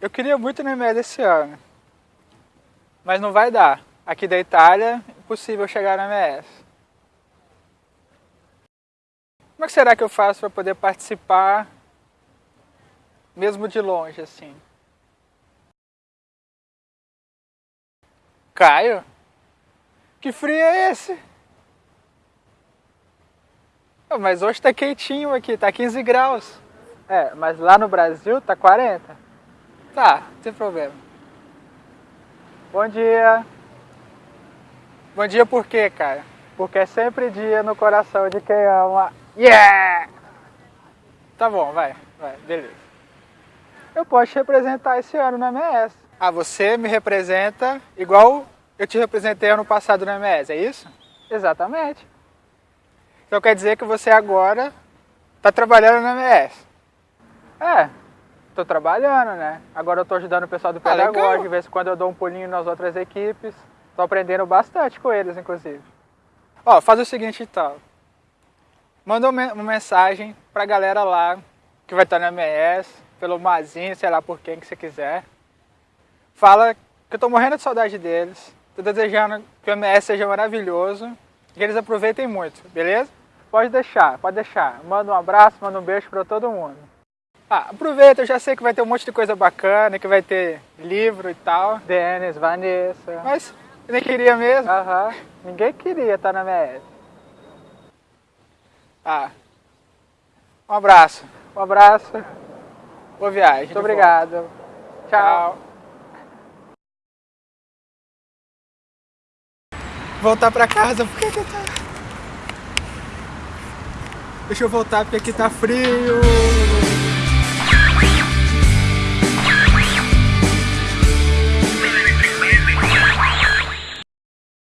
Eu queria muito no MS esse ano, mas não vai dar. Aqui da Itália, impossível chegar no MS. Como é que será que eu faço para poder participar, mesmo de longe, assim? Caio? Que frio é esse? Mas hoje tá quentinho aqui, tá 15 graus. É, mas lá no Brasil tá 40. Tá, tem problema. Bom dia. Bom dia por quê, cara? Porque é sempre dia no coração de quem ama. Yeah! Tá bom, vai, vai, beleza. Eu posso te representar esse ano na MS. Ah, você me representa igual eu te representei ano passado na MS, é isso? Exatamente. Então quer dizer que você agora está trabalhando na MS? É, estou trabalhando, né? Agora eu estou ajudando o pessoal do ah, pedagógico, de vez em quando eu dou um pulinho nas outras equipes. Estou aprendendo bastante com eles, inclusive. Ó, faz o seguinte então. Manda uma mensagem para a galera lá que vai estar na MS, pelo Mazinho, sei lá por quem que você quiser. Fala que eu estou morrendo de saudade deles. Estou desejando que o MS seja maravilhoso e que eles aproveitem muito, beleza? Pode deixar, pode deixar. Manda um abraço, manda um beijo para todo mundo. Ah, aproveita, eu já sei que vai ter um monte de coisa bacana, que vai ter livro e tal. Denis, Vanessa. Mas eu nem queria mesmo. Aham. Ninguém queria estar na MS. Ah. Um abraço. Um abraço. Boa viagem. Muito obrigado. Volta. Tchau. Voltar pra casa, por que que tá... Deixa eu voltar porque aqui tá frio.